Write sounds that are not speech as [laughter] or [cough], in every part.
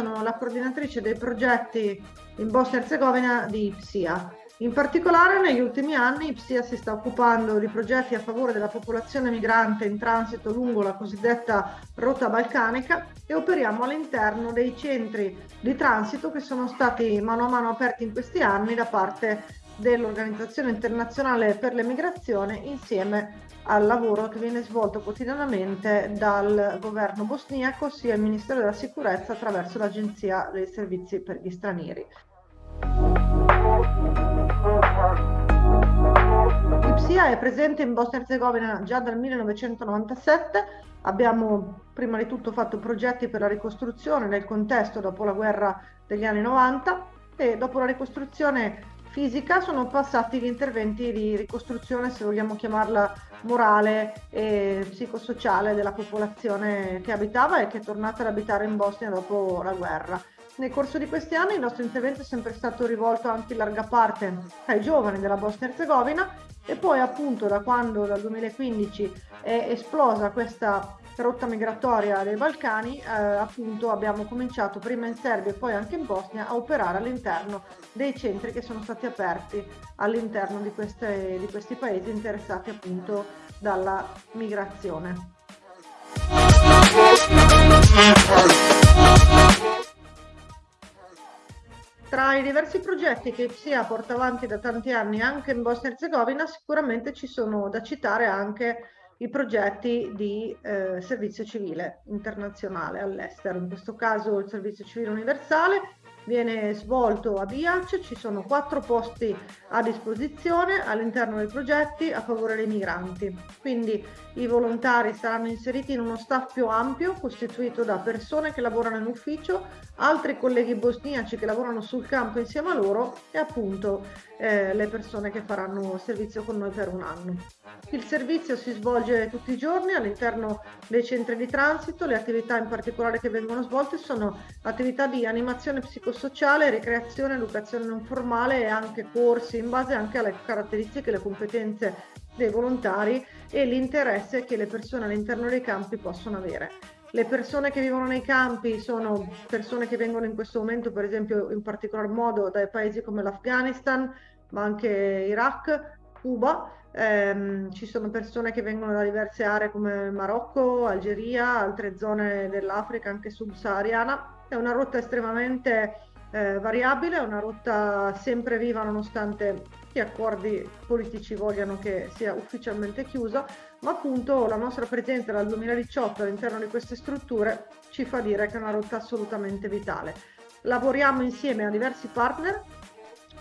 sono la coordinatrice dei progetti in Bosnia e Herzegovina di IPSIA. In particolare negli ultimi anni IPSIA si sta occupando di progetti a favore della popolazione migrante in transito lungo la cosiddetta rotta balcanica e operiamo all'interno dei centri di transito che sono stati mano a mano aperti in questi anni da parte dell'Organizzazione internazionale per le migrazioni insieme al lavoro che viene svolto quotidianamente dal governo bosniaco sia il Ministero della Sicurezza attraverso l'Agenzia dei Servizi per gli Stranieri. L'IPSIA è presente in Bosnia e Herzegovina già dal 1997. Abbiamo prima di tutto fatto progetti per la ricostruzione nel contesto dopo la guerra degli anni 90 e dopo la ricostruzione fisica sono passati gli interventi di ricostruzione, se vogliamo chiamarla morale e psicosociale della popolazione che abitava e che è tornata ad abitare in Bosnia dopo la guerra. Nel corso di questi anni il nostro intervento è sempre stato rivolto anche in larga parte ai giovani della Bosnia-Herzegovina e poi appunto da quando dal 2015 è esplosa questa rotta migratoria dei Balcani, eh, appunto abbiamo cominciato prima in Serbia e poi anche in Bosnia a operare all'interno dei centri che sono stati aperti all'interno di, di questi paesi interessati appunto dalla migrazione. Tra i diversi progetti che SIA porta avanti da tanti anni anche in Bosnia e Herzegovina, sicuramente ci sono da citare anche i progetti di eh, servizio civile internazionale all'estero, in questo caso il servizio civile universale viene svolto a Biac, ci sono quattro posti a disposizione all'interno dei progetti a favore dei migranti. Quindi i volontari saranno inseriti in uno staff più ampio costituito da persone che lavorano in ufficio, altri colleghi bosniaci che lavorano sul campo insieme a loro e appunto eh, le persone che faranno servizio con noi per un anno. Il servizio si svolge tutti i giorni all'interno dei centri di transito, le attività in particolare che vengono svolte sono attività di animazione psicosociale, ricreazione, educazione non formale e anche corsi in base anche alle caratteristiche e le competenze dei volontari e l'interesse che le persone all'interno dei campi possono avere. Le persone che vivono nei campi sono persone che vengono in questo momento, per esempio, in particolar modo dai paesi come l'Afghanistan, ma anche Iraq, Cuba. Eh, ci sono persone che vengono da diverse aree come Marocco, Algeria, altre zone dell'Africa, anche subsahariana. È una rotta estremamente eh, variabile, è una rotta sempre viva nonostante gli accordi politici vogliano che sia ufficialmente chiusa, ma appunto la nostra presenza dal 2018 all'interno di queste strutture ci fa dire che è una rotta assolutamente vitale. Lavoriamo insieme a diversi partner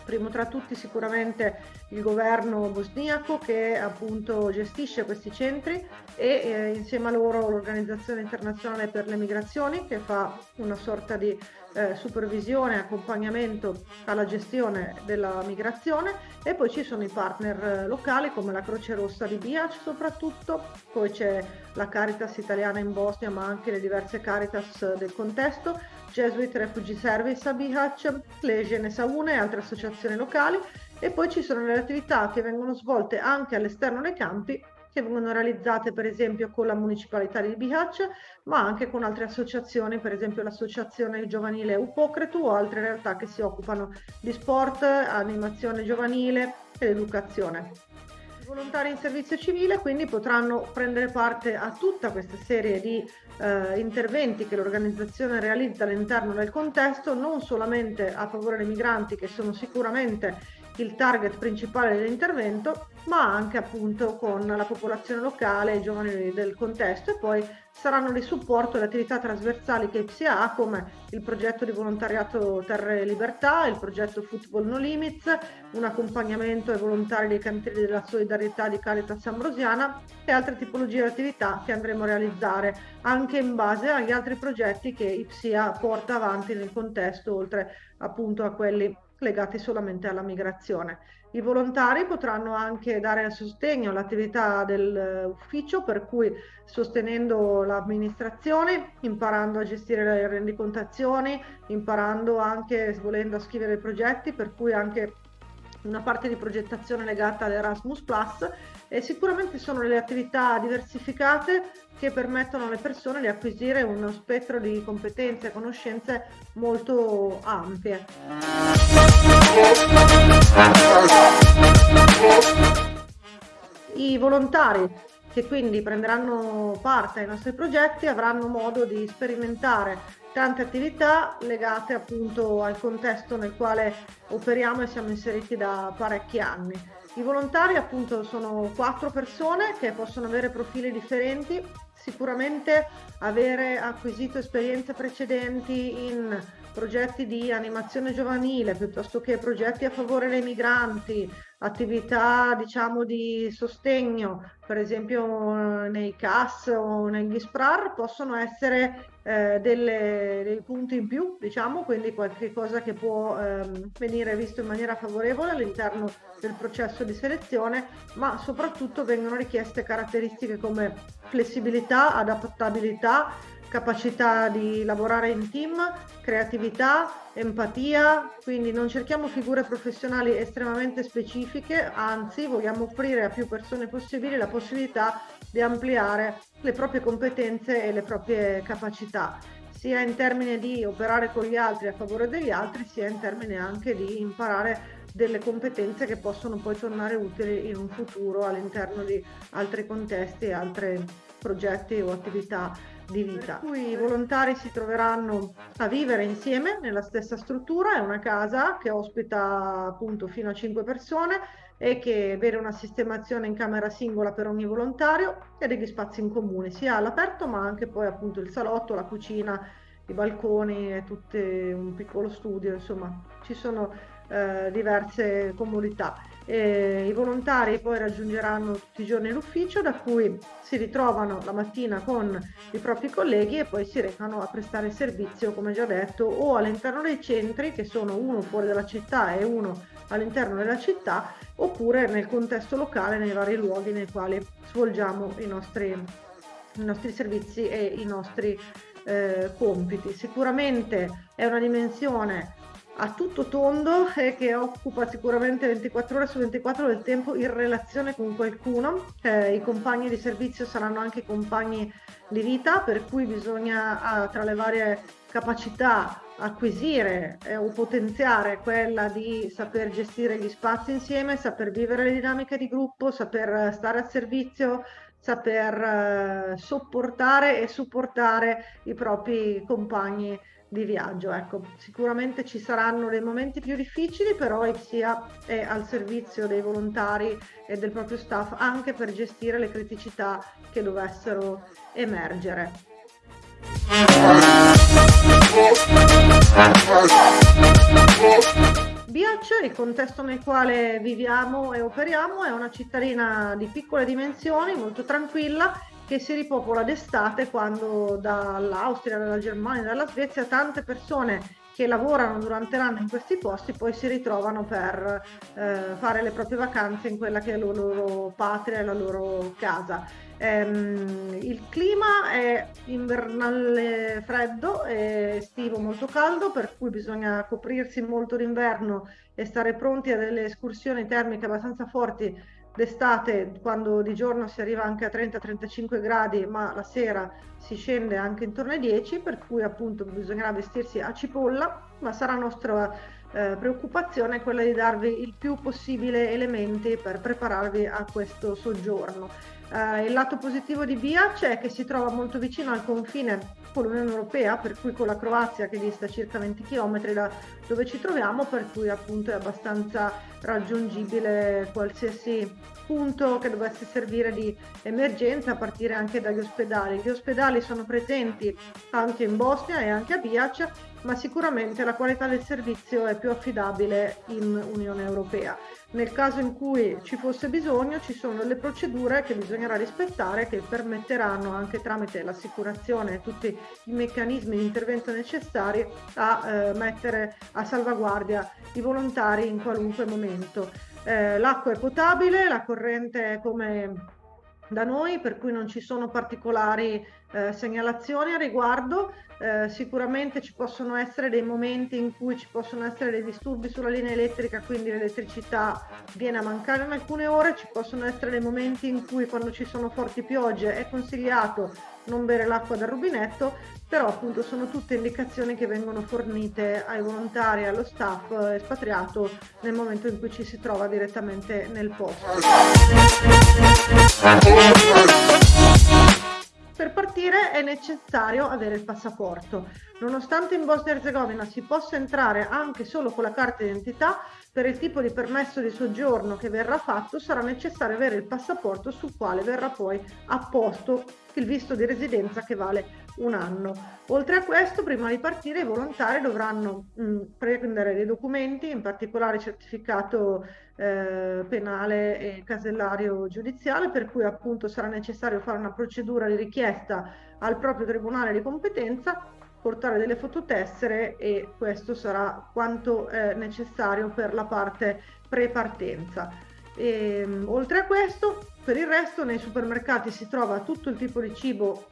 primo tra tutti sicuramente il governo bosniaco che appunto gestisce questi centri e eh, insieme a loro l'Organizzazione internazionale per le migrazioni che fa una sorta di eh, supervisione e accompagnamento alla gestione della migrazione e poi ci sono i partner eh, locali come la Croce Rossa di Biac soprattutto, poi c'è la Caritas italiana in Bosnia ma anche le diverse Caritas del contesto, Jesuit Refugee Service a Bihac, Legion Saune e altre associazioni locali e poi ci sono le attività che vengono svolte anche all'esterno dei campi che vengono realizzate per esempio con la municipalità di Bihac, ma anche con altre associazioni, per esempio l'associazione giovanile Upocretu o altre realtà che si occupano di sport, animazione giovanile ed educazione. Volontari in servizio civile quindi potranno prendere parte a tutta questa serie di eh, interventi che l'organizzazione realizza all'interno del contesto, non solamente a favore dei migranti che sono sicuramente il target principale dell'intervento, ma anche appunto con la popolazione locale, i giovani del contesto e poi saranno di supporto alle attività trasversali che IPSIA ha come il progetto di volontariato Terre e Libertà, il progetto Football No Limits, un accompagnamento ai volontari dei cantieri della solidarietà di Caritas Ambrosiana e altre tipologie di attività che andremo a realizzare anche in base agli altri progetti che IPSIA porta avanti nel contesto, oltre appunto a quelli legati solamente alla migrazione. I volontari potranno anche dare sostegno all'attività dell'ufficio, per cui sostenendo l'amministrazione, imparando a gestire le rendicontazioni, imparando anche, volendo a scrivere progetti, per cui anche una parte di progettazione legata all'Erasmus Plus e sicuramente sono le attività diversificate che permettono alle persone di acquisire uno spettro di competenze e conoscenze molto ampie. I volontari che quindi prenderanno parte ai nostri progetti avranno modo di sperimentare tante attività legate appunto al contesto nel quale operiamo e siamo inseriti da parecchi anni. I volontari appunto sono quattro persone che possono avere profili differenti, sicuramente avere acquisito esperienze precedenti in progetti di animazione giovanile piuttosto che progetti a favore dei migranti, attività diciamo di sostegno, per esempio nei CAS o negli SPRAR, possono essere eh, delle, dei punti in più, diciamo, quindi qualche cosa che può ehm, venire visto in maniera favorevole all'interno del processo di selezione, ma soprattutto vengono richieste caratteristiche come flessibilità, adattabilità, capacità di lavorare in team, creatività, empatia, quindi non cerchiamo figure professionali estremamente specifiche, anzi vogliamo offrire a più persone possibili la possibilità di ampliare le proprie competenze e le proprie capacità, sia in termini di operare con gli altri a favore degli altri, sia in termini anche di imparare delle competenze che possono poi tornare utili in un futuro all'interno di altri contesti e altri progetti o attività di vita. Per cui i volontari si troveranno a vivere insieme nella stessa struttura, è una casa che ospita appunto fino a 5 persone e che vede una sistemazione in camera singola per ogni volontario e degli spazi in comune, sia all'aperto ma anche poi appunto il salotto, la cucina, i balconi e tutto un piccolo studio, insomma ci sono eh, diverse comodità. E I volontari poi raggiungeranno tutti i giorni l'ufficio da cui si ritrovano la mattina con i propri colleghi e poi si recano a prestare servizio, come già detto, o all'interno dei centri, che sono uno fuori dalla città e uno all'interno della città, oppure nel contesto locale, nei vari luoghi nei quali svolgiamo i nostri, i nostri servizi e i nostri eh, compiti. Sicuramente è una dimensione a tutto tondo e che occupa sicuramente 24 ore su 24 del tempo in relazione con qualcuno. Eh, I compagni di servizio saranno anche compagni di vita, per cui bisogna ah, tra le varie capacità acquisire eh, o potenziare quella di saper gestire gli spazi insieme, saper vivere le dinamiche di gruppo, saper stare a servizio, saper eh, sopportare e supportare i propri compagni di viaggio. Ecco, sicuramente ci saranno dei momenti più difficili, però IPSIA è al servizio dei volontari e del proprio staff anche per gestire le criticità che dovessero emergere. Biac, il contesto nel quale viviamo e operiamo, è una cittadina di piccole dimensioni, molto tranquilla che si ripopola d'estate quando dall'Austria, dalla Germania, dalla Svezia tante persone che lavorano durante l'anno in questi posti poi si ritrovano per eh, fare le proprie vacanze in quella che è la loro patria e la loro casa. Ehm, il clima è invernale freddo e estivo molto caldo, per cui bisogna coprirsi molto d'inverno e stare pronti a delle escursioni termiche abbastanza forti d'estate quando di giorno si arriva anche a 30-35 gradi ma la sera si scende anche intorno ai 10 per cui appunto bisognerà vestirsi a cipolla ma sarà nostra eh, preoccupazione quella di darvi il più possibile elementi per prepararvi a questo soggiorno. Eh, il lato positivo di Biac è che si trova molto vicino al confine con l'Unione Europea, per cui con la Croazia che dista circa 20 km da dove ci troviamo, per cui appunto è abbastanza raggiungibile qualsiasi punto che dovesse servire di emergenza a partire anche dagli ospedali. Gli ospedali sono presenti anche in Bosnia e anche a Biac, ma sicuramente la qualità del servizio è più affidabile in Unione Europea. Nel caso in cui ci fosse bisogno ci sono delle procedure che bisognerà rispettare che permetteranno anche tramite l'assicurazione e tutti i meccanismi di intervento necessari a eh, mettere a salvaguardia i volontari in qualunque momento. Eh, l'acqua è potabile, la corrente è come da noi, per cui non ci sono particolari eh, segnalazioni a riguardo. Eh, sicuramente ci possono essere dei momenti in cui ci possono essere dei disturbi sulla linea elettrica, quindi l'elettricità viene a mancare in alcune ore, ci possono essere dei momenti in cui quando ci sono forti piogge è consigliato non bere l'acqua dal rubinetto, però appunto sono tutte indicazioni che vengono fornite ai volontari, allo staff espatriato nel momento in cui ci si trova direttamente nel posto. Per partire è necessario avere il passaporto. Nonostante in Bosnia e Herzegovina si possa entrare anche solo con la carta d'identità, per il tipo di permesso di soggiorno che verrà fatto sarà necessario avere il passaporto sul quale verrà poi apposto il visto di residenza che vale un anno. Oltre a questo, prima di partire, i volontari dovranno mh, prendere dei documenti, in particolare certificato eh, penale e casellario giudiziale, per cui appunto sarà necessario fare una procedura di richiesta al proprio tribunale di competenza, portare delle fototessere e questo sarà quanto è necessario per la parte pre-partenza. E, oltre a questo, per il resto nei supermercati si trova tutto il tipo di cibo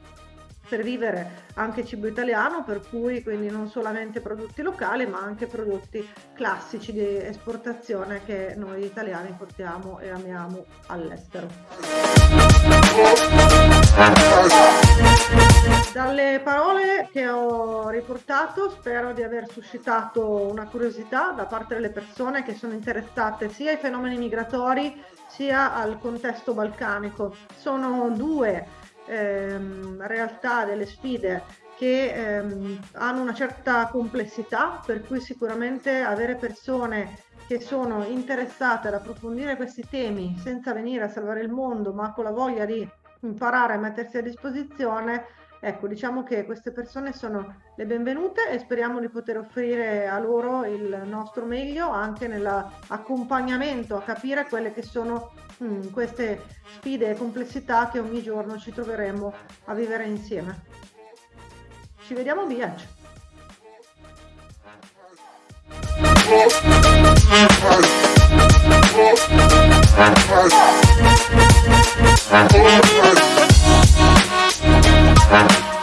per vivere anche cibo italiano, per cui quindi non solamente prodotti locali, ma anche prodotti classici di esportazione che noi italiani portiamo e amiamo all'estero. Dalle parole che ho riportato spero di aver suscitato una curiosità da parte delle persone che sono interessate sia ai fenomeni migratori sia al contesto balcanico. Sono due ehm, realtà, delle sfide che ehm, hanno una certa complessità, per cui sicuramente avere persone che sono interessate ad approfondire questi temi senza venire a salvare il mondo, ma con la voglia di imparare a mettersi a disposizione, ecco, diciamo che queste persone sono le benvenute e speriamo di poter offrire a loro il nostro meglio anche nell'accompagnamento a capire quelle che sono mh, queste sfide e complessità che ogni giorno ci troveremo a vivere insieme. Ci vediamo! Thank [laughs] Bye.